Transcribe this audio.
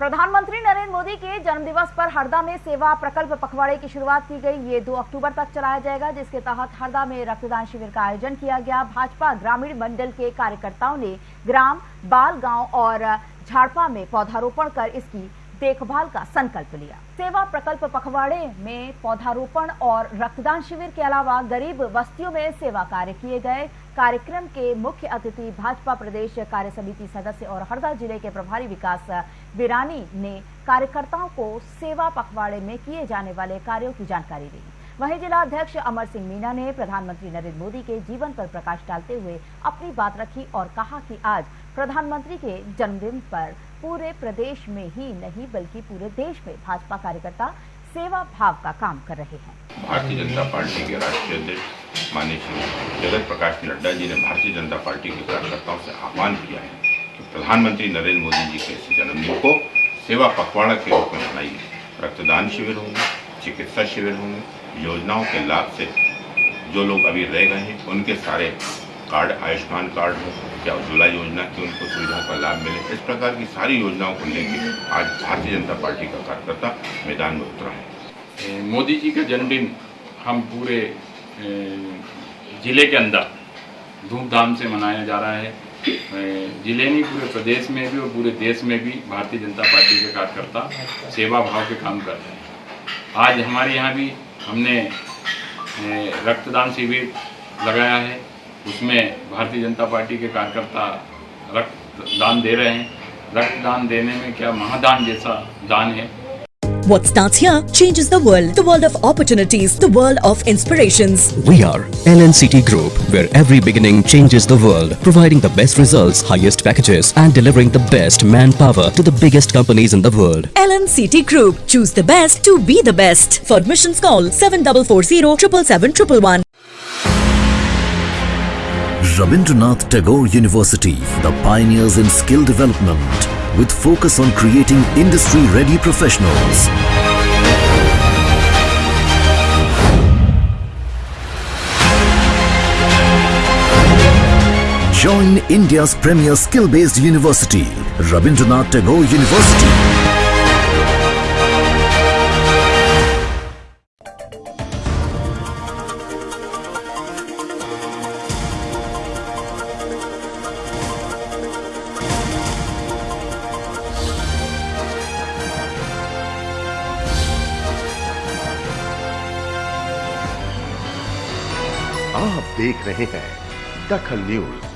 प्रधानमंत्री नरेंद्र मोदी के जन्मदिवस पर हरदा में सेवा प्रकल्प पखवाड़े की शुरुआत की गई। ये 2 अक्टूबर तक चलाया जाएगा, जिसके तहत हरदा में रक्तदान शिविर का आयोजन किया गया। भाजपा ग्रामीण मंडल के कार्यकर्ताओं ने ग्राम, बाल गाँव और झाड़पा में पौधारोपण कर इसकी देखभाल का संकल्प लिया। सेवा प्रकल्प पखवाड़े में पौधारोपण और रक्तदान शिविर के अलावा गरीब बस्तियों में सेवा कार्य किए गए। कार्यक्रम के मुख्य अतिथि भाजपा प्रदेश कार्य समिति सदस्य और हरदा ज़िले के प्रभारी विकास बिरानी ने कार्यकर्ताओं को सेवा पखवाड़े में किए जाने वाले कार्यों की जानकारी दी। वहीं जिला अध्यक्ष अमर सिंह मीना ने प्रधानमंत्री नरेंद्र मोदी के जीवन पर प्रकाश डालते हुए अपनी बात रखी और कहा कि आज प्रधानमंत्री के जन्मदिन पर पूरे प्रदेश में ही नहीं, बल्कि पूरे देश में भाजपा कार्यकर्ता सेवा भाव का काम कर रहे हैं। भारतीय जनता पार्टी के राष्ट्रीय अध्यक्ष माननीय श्री जगत प्रकाश नड्डा जी ने भारतीय जनता पार्टी के कार्यकर्ताओं से आह्वान किया है कि प्रधानमंत्री नरेंद्र मोदी जी के जन्मदिन को सेवा पखवाड़ा के रूप में मनाइए। रक्तदान शिविर होंगे, चिकित्सा शिविर होंगे, योजनाओं के लाभ से जो लोग अभी रह गए हैं, उनके सारे कार्ड, आयुष्मान कार्ड हो या उज्ज्वला योजना की उनको सुविधाओं का लाभ मिले, इस प्रकार की सारी योजनाओं को लेकर आज भारतीय जनता पार्टी का कार्यकर्ता मैदान में उतरा है। मोदी जी का जन्मदिन हम पूरे ज़िले के अंदर धूमधाम से मनाया जा रहा है। ज़िले नहीं, पूरे प्रदेश में भी और पूरे देश में भी भारतीय जनता पार्टी के कार्यकर्ता सेवा भाव के काम कर रहे हैं। आज हमारे यहाँ भी हमने रक्तदान शिविर लगाया है। उसमें भारतीय जनता पार्टी के कार्यकर्ता रक्तदान दे रहे हैं रक्तदान देने में क्या महादान जैसा दान है What starts here changes the world. The world of opportunities. The world of inspirations. We are LNCT Group, where every beginning changes the world. Providing the best results, highest packages and delivering the best manpower to the biggest companies in the world. LNCT Group. Choose the best to be the best. For admissions call 7440 777 Rabindranath Tagore University, the pioneers in skill development with focus on creating industry-ready professionals. Join India's premier skill-based university, Rabindranath Tagore University. आप देख रहे हैं दखल news.